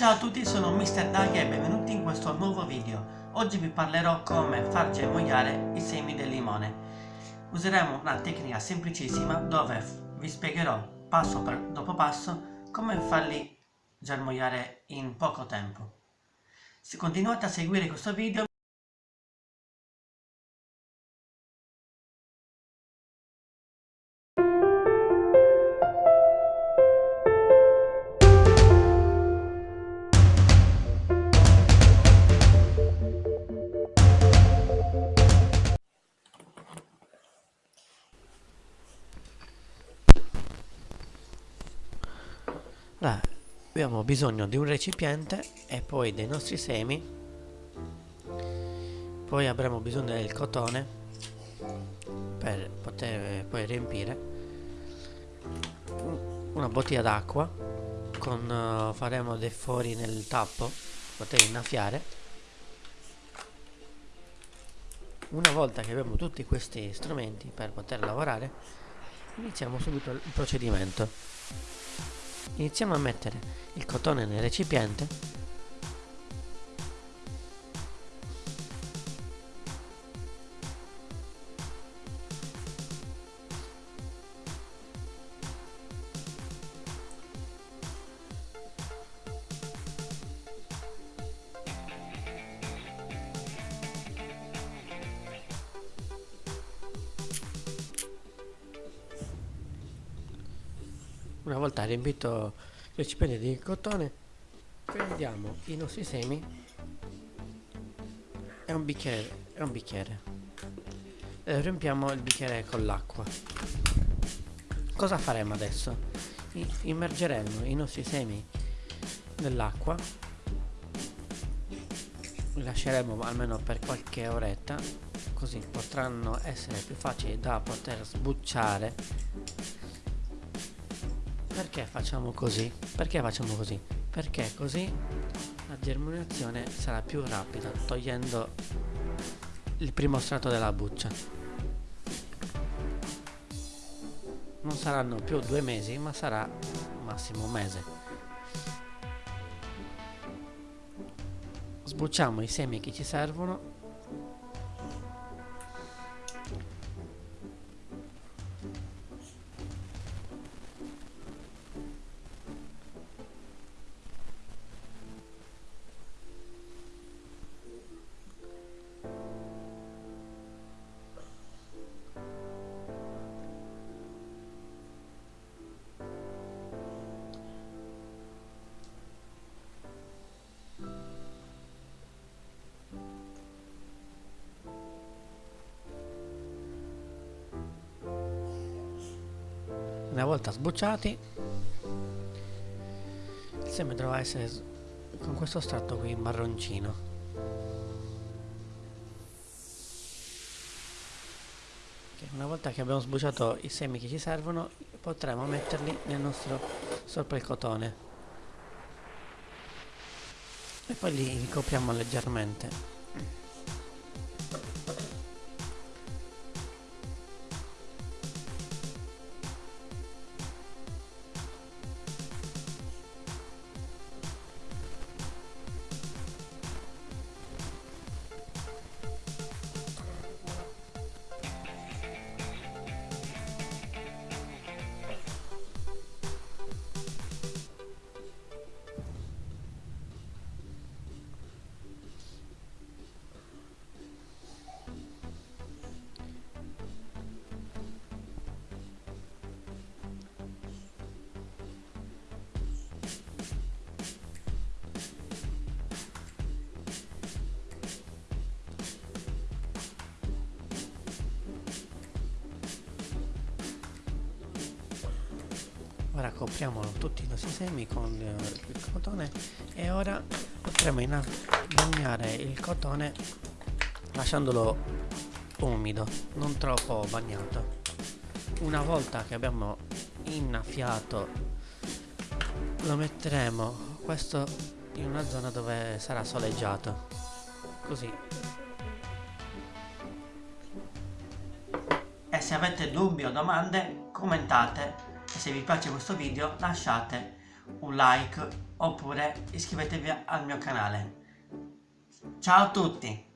Ciao a tutti, sono Mr. Dag e benvenuti in questo nuovo video. Oggi vi parlerò come far germogliare i semi del limone. Useremo una tecnica semplicissima dove vi spiegherò passo dopo passo come farli germogliare in poco tempo. Se continuate a seguire questo video Allora, abbiamo bisogno di un recipiente e poi dei nostri semi. Poi avremo bisogno del cotone per poter poi riempire. Una bottiglia d'acqua con uh, faremo dei fori nel tappo poter innaffiare. Una volta che abbiamo tutti questi strumenti per poter lavorare iniziamo subito il procedimento iniziamo a mettere il cotone nel recipiente una volta riempito il recipiente di cotone prendiamo i nostri semi e un bicchiere, e un bicchiere. E riempiamo il bicchiere con l'acqua cosa faremo adesso? I immergeremo i nostri semi nell'acqua li lasceremo almeno per qualche oretta così potranno essere più facili da poter sbucciare perché facciamo così? Perché facciamo così? Perché così la germinazione sarà più rapida togliendo il primo strato della buccia. Non saranno più due mesi ma sarà massimo un mese. Sbucciamo i semi che ci servono una volta sbucciati il seme dovrà essere con questo strato qui marroncino. Una volta che abbiamo sbucciato i semi che ci servono potremo metterli nel nostro sopra il cotone e poi li ricopriamo leggermente ora copriamo tutti i nostri semi con il cotone e ora potremo bagnare il cotone lasciandolo umido non troppo bagnato. Una volta che abbiamo innaffiato lo metteremo questo in una zona dove sarà soleggiato. Così. E se avete dubbi o domande commentate se vi piace questo video lasciate un like oppure iscrivetevi al mio canale. Ciao a tutti!